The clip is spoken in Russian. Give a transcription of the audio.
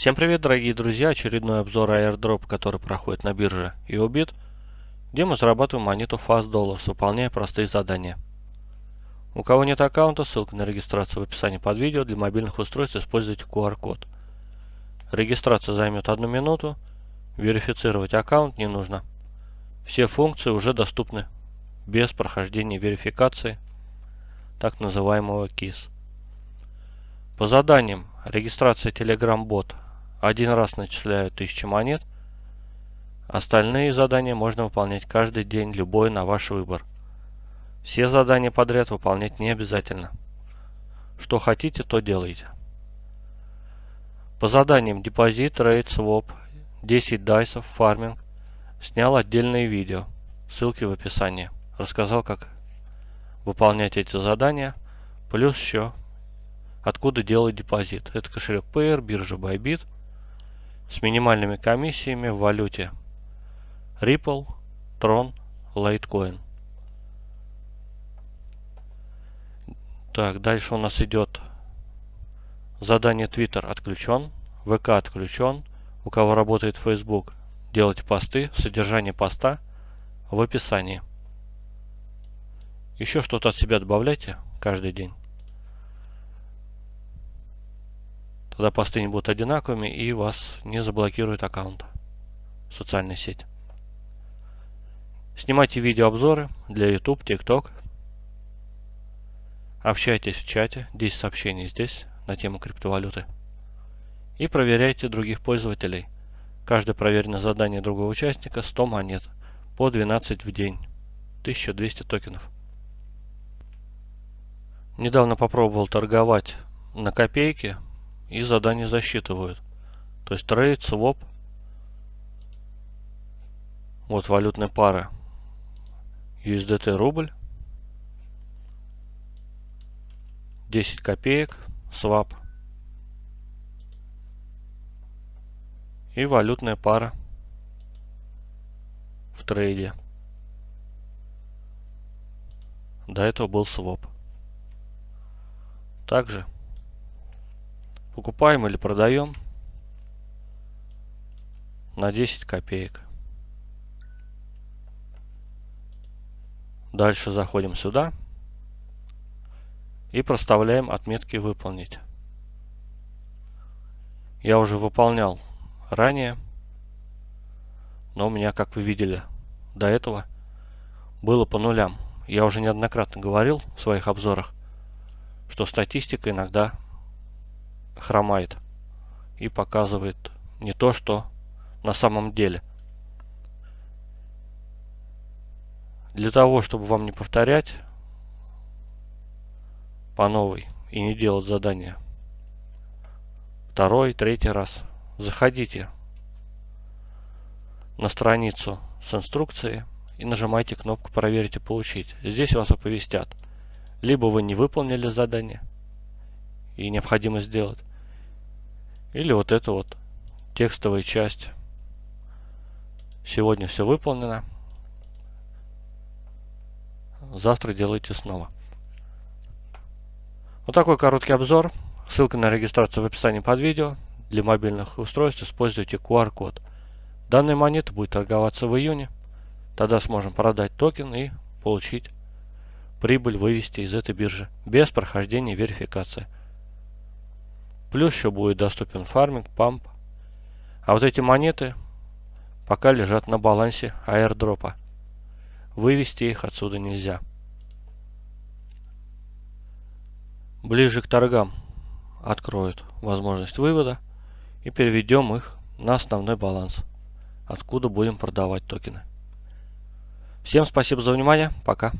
Всем привет, дорогие друзья! Очередной обзор airdrop, который проходит на бирже EOBIT, где мы зарабатываем монету Fast Dollars, выполняя простые задания. У кого нет аккаунта, ссылка на регистрацию в описании под видео. Для мобильных устройств используйте QR-код. Регистрация займет одну минуту. Верифицировать аккаунт не нужно. Все функции уже доступны без прохождения верификации так называемого KISS. По заданиям регистрация Telegram бот один раз начисляют 1000 монет. Остальные задания можно выполнять каждый день, любой на ваш выбор. Все задания подряд выполнять не обязательно. Что хотите, то делайте. По заданиям депозит, рейд, своп, 10 дайсов, фарминг снял отдельные видео. Ссылки в описании. Рассказал, как выполнять эти задания. Плюс еще откуда делать депозит. Это кошелек Payer, биржа Bybit с минимальными комиссиями в валюте Ripple, Tron, Litecoin. Так, дальше у нас идет задание Twitter отключен, ВК отключен. У кого работает Facebook, делайте посты, содержание поста в описании. Еще что-то от себя добавляйте каждый день. Тогда посты не будут одинаковыми и вас не заблокирует аккаунт в социальной сети. Снимайте видеообзоры для YouTube, TikTok. Общайтесь в чате, 10 сообщений здесь на тему криптовалюты. И проверяйте других пользователей. Каждое проверенное задание другого участника 100 монет по 12 в день. 1200 токенов. Недавно попробовал торговать на копейки и задания засчитывают. То есть трейд, своп. Вот валютная пара. USDT рубль. 10 копеек. Swap. И валютная пара в трейде. До этого был своп. Также Покупаем или продаем на 10 копеек. Дальше заходим сюда и проставляем отметки «Выполнить». Я уже выполнял ранее, но у меня, как вы видели, до этого было по нулям. Я уже неоднократно говорил в своих обзорах, что статистика иногда хромает и показывает не то, что на самом деле. Для того, чтобы вам не повторять по новой и не делать задания второй, третий раз, заходите на страницу с инструкцией и нажимайте кнопку «Проверить и получить». Здесь вас оповестят. Либо вы не выполнили задание и необходимо сделать, или вот эта вот текстовая часть. Сегодня все выполнено. Завтра делайте снова. Вот такой короткий обзор. Ссылка на регистрацию в описании под видео. Для мобильных устройств используйте QR-код. Данная монета будет торговаться в июне. Тогда сможем продать токен и получить прибыль, вывести из этой биржи без прохождения верификации. Плюс еще будет доступен фарминг, pump. А вот эти монеты пока лежат на балансе аирдропа. Вывести их отсюда нельзя. Ближе к торгам откроют возможность вывода и переведем их на основной баланс, откуда будем продавать токены. Всем спасибо за внимание, пока.